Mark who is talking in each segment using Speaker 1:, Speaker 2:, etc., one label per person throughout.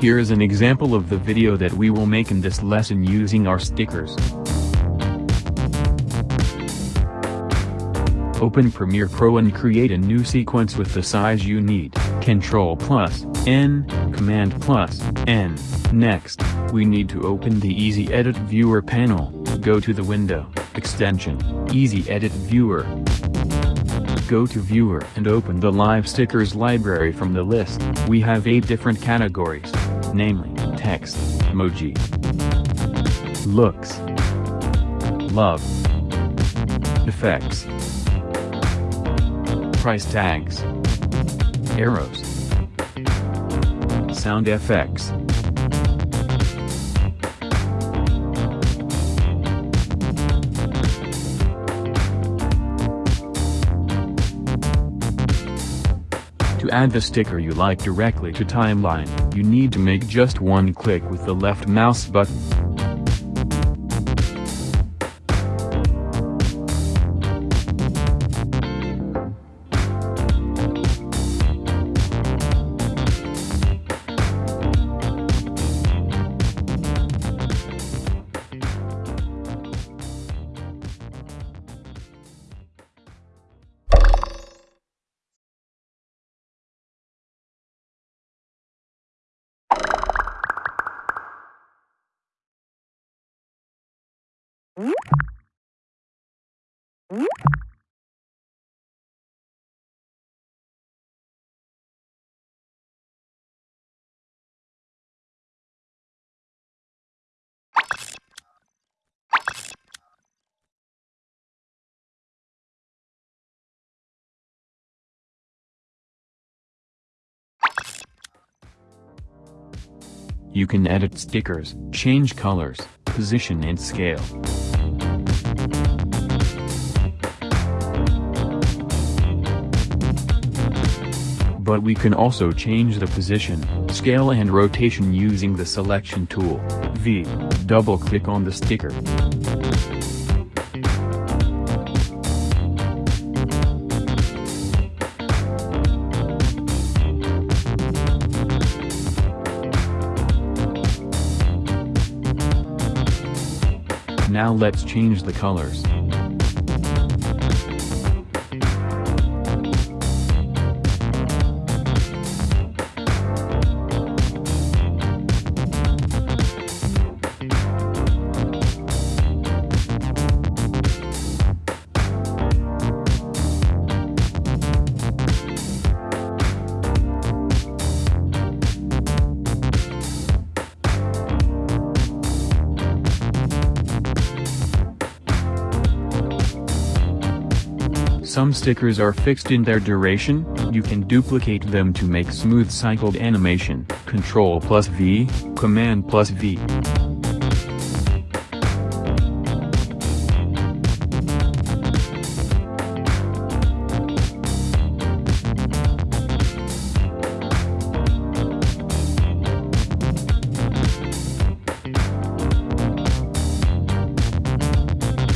Speaker 1: Here is an example of the video that we will make in this lesson using our stickers. Open Premiere Pro and create a new sequence with the size you need, Ctrl plus, N, Command plus, N. Next, we need to open the Easy Edit Viewer panel, go to the window, extension, Easy Edit Viewer. Go to Viewer and open the Live Stickers library from the list. We have 8 different categories, namely, text, emoji, looks, love, effects, price tags, arrows, sound effects. To add the sticker you like directly to timeline, you need to make just one click with the left mouse button. You can edit stickers, change colors, position and scale. But we can also change the position, scale and rotation using the selection tool, V. Double-click on the sticker. Now let's change the colors. Some stickers are fixed in their duration, you can duplicate them to make smooth cycled animation, Ctrl plus V, Command plus V.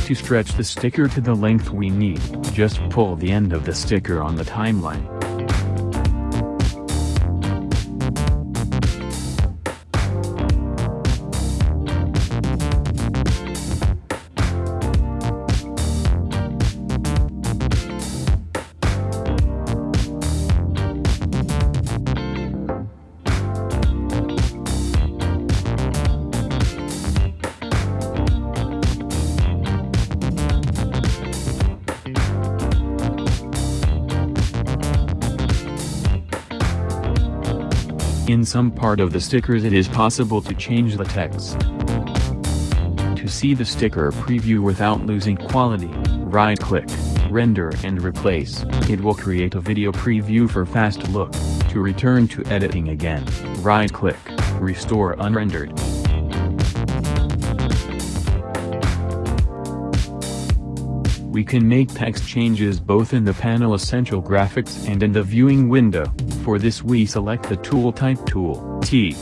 Speaker 1: To stretch the sticker to the length we need, just pull the end of the sticker on the timeline. In some part of the stickers it is possible to change the text. To see the sticker preview without losing quality, right-click, render and replace. It will create a video preview for fast look. To return to editing again, right-click, restore unrendered. We can make text changes both in the panel Essential Graphics and in the viewing window. For this we select the Tool Type tool, T.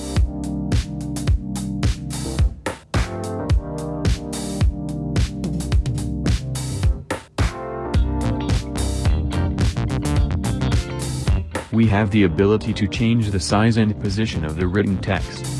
Speaker 1: We have the ability to change the size and position of the written text.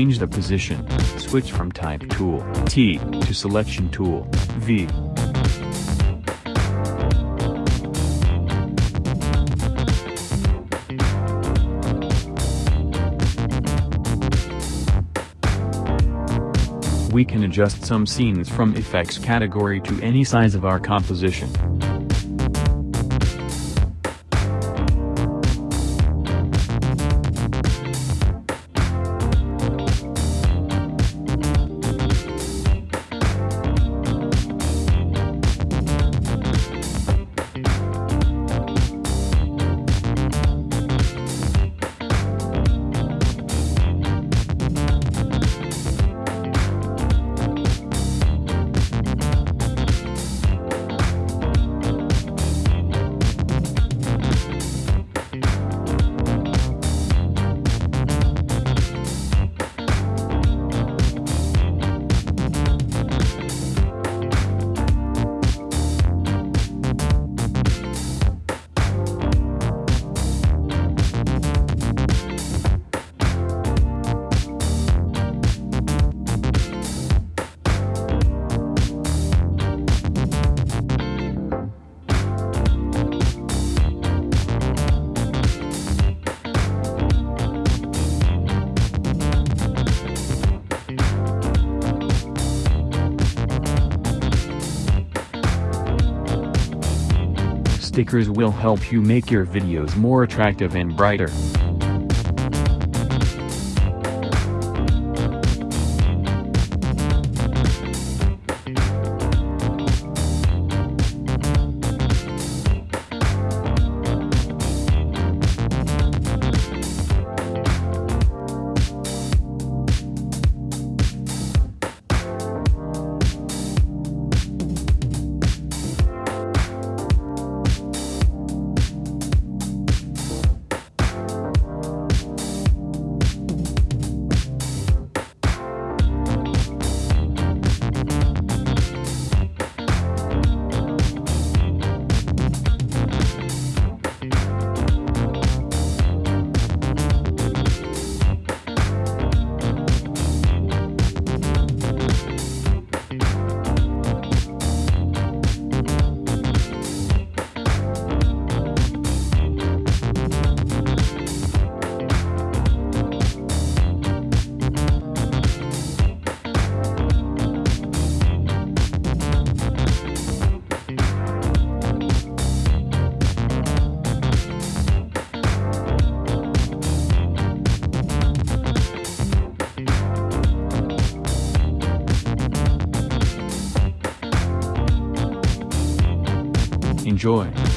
Speaker 1: Change the position, switch from Type tool, T, to Selection tool, V. We can adjust some scenes from effects category to any size of our composition. Stickers will help you make your videos more attractive and brighter. Enjoy.